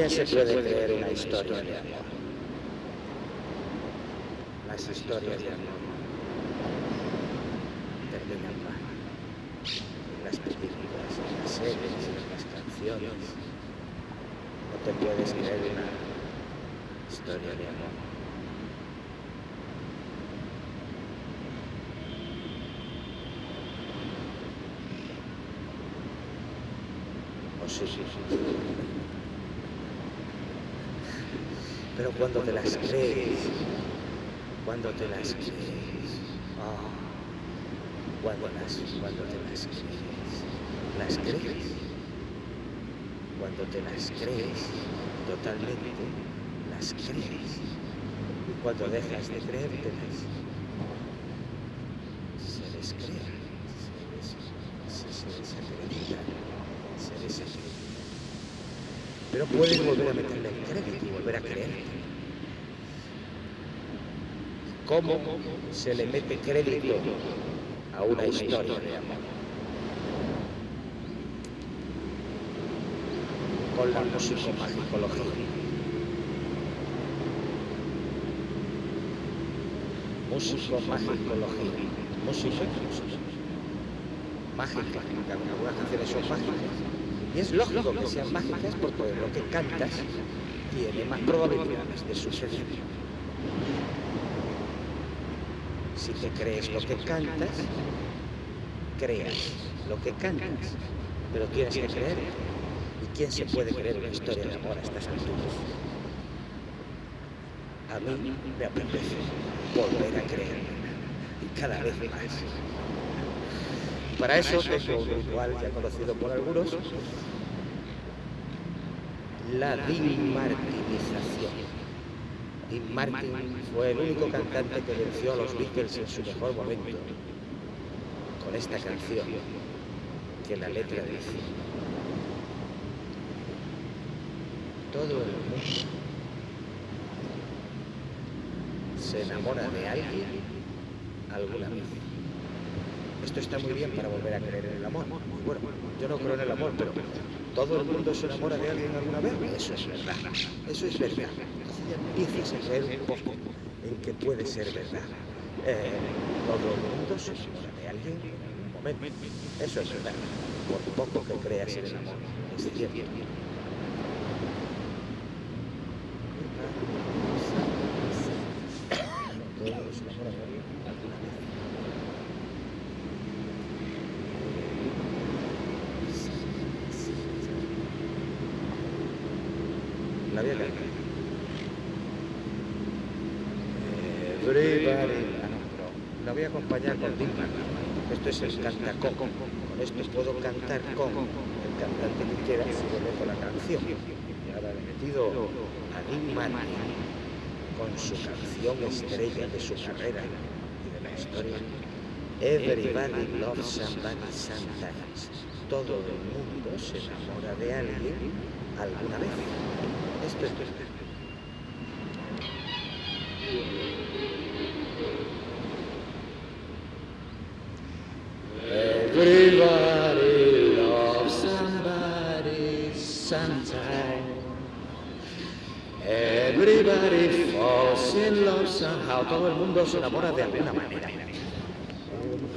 ¿Quién se puede creer una historia de amor? Las historias de amor terminan mal. En las películas, en las series, en las canciones. No te puedes creer una historia de amor. Sí, sí, sí. Pero cuando te las crees, cuando te las crees, ah, cuando, las, cuando te las crees, las crees, cuando te las crees totalmente, las crees, y cuando dejas de creértelas, se descrean, se, des- se, desacreditan. Pero puedes volver a meterle el crédito y volver a creerte. ¿Cómo se le mete crédito a una historia de amor? Con la musicomagicología. Musicomagicología. Música mágica. Algunas canciones son mágicas. Y es lógico que sean mágicas porque lo que cantas tiene más probabilidades de suceder. Si te crees lo que cantas, creas lo que cantas, pero tienes que creer. ¿Y quién se puede creer una historia de amor a estas alturas? A mí me apetece volver a creer y cada vez más. Para eso tengo un ritual ya conocido por algunos, la dimartinización. Dean Martin fue el único cantante que venció a los Beatles en su mejor momento con esta canción que la letra dice todo el mundo se enamora de alguien alguna vez. Esto está muy bien para volver a creer en el amor. Bueno, yo no creo en el amor, pero todo el mundo se enamora de alguien alguna vez. Eso es verdad. Eso es verdad. A creer un poco en que puede ser verdad. Eh, todo el mundo se enamora de alguien en algún momento. Eso es verdad. Por poco que creas en el amor. Es cierto. La voy Everybody. Ah, no, no. La voy a acompañar con Martin. Esto es el cantacón. Con esto puedo cantar con el cantante que quiera si meto la canción. Y ahora le he metido a Martin con su canción estrella de su carrera y de la historia. Everybody loves somebody sometimes. Todo el mundo se enamora de alguien alguna vez. Esto es verdad. Everybody Falls in love somehow. Todo el mundo se enamora de alguna manera.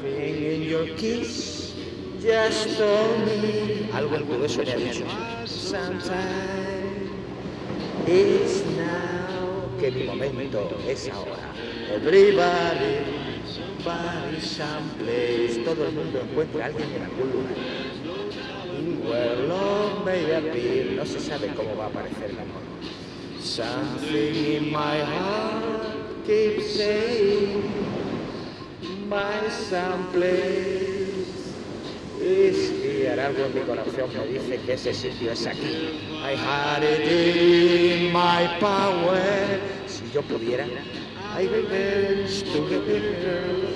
In your kiss just told me. Algo en tu beso me ha dicho. It's now. Que mi momento es ahora. Everybody, somebody, someplace. Todo el mundo encuentra a alguien en algún lugar. Where love may appear. No se sabe cómo va a aparecer el amor. Something in my heart keeps saying, my someplace is here. Algo en mi corazón me dice que ese sitio es aquí. I had it in my power. Si yo pudiera, I revenge to the girl.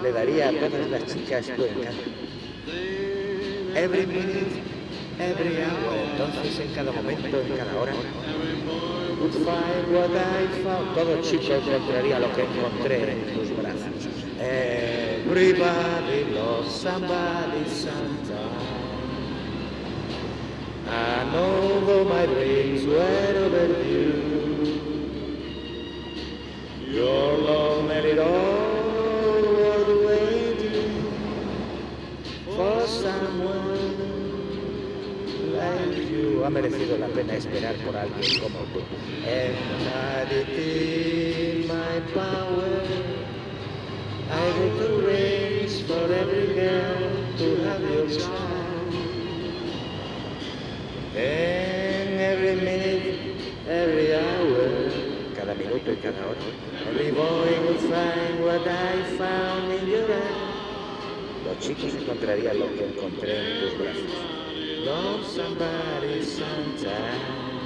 Le daría a todas las chicas tu encanto. Every minute, every hour. Entonces, en cada momento, en cada hora, would find what I found. Todo chico encontraría lo que encontré en tus brazos. Everybody loves somebody sometime. And although my dreams were overdue, Ha merecido la pena esperar por alguien como tú. I did in my power. I would arrange for every girl to have your child. And every minute, every hour, cada minuto y cada hora, every boy will find what I found in your eyes. Los chicos encontrarían lo que encontré en tus brazos. Love somebody sometime.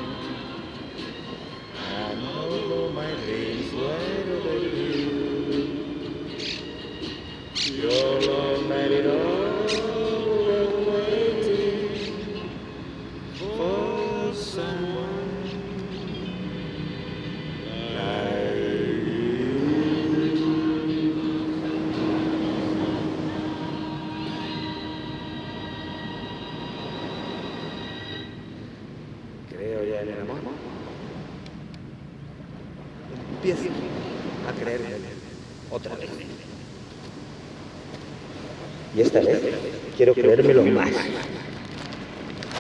Empiezo a creer en él otra vez. Y esta vez quiero creérmelo más.